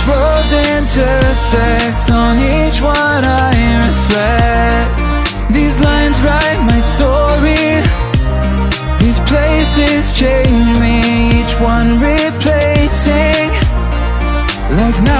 these roads intersect On each one I reflect. These lines write my story. These places change me Each one replacing. Like now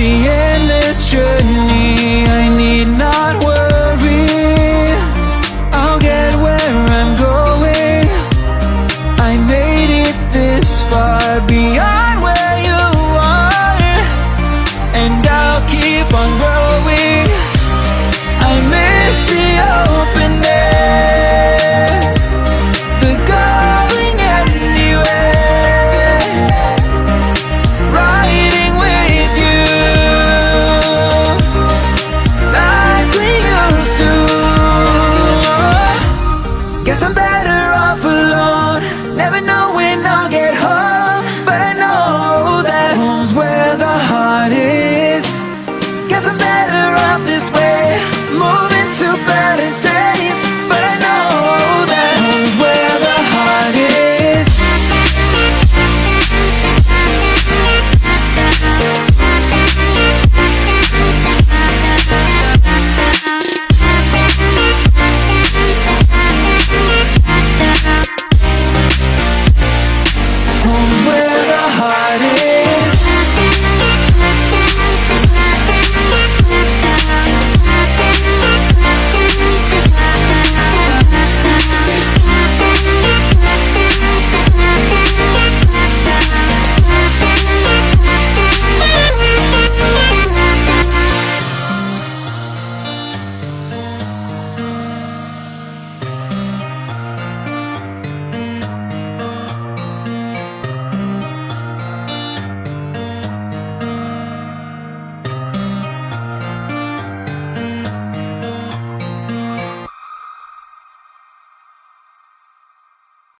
the endless journey. better off this way. Moving to better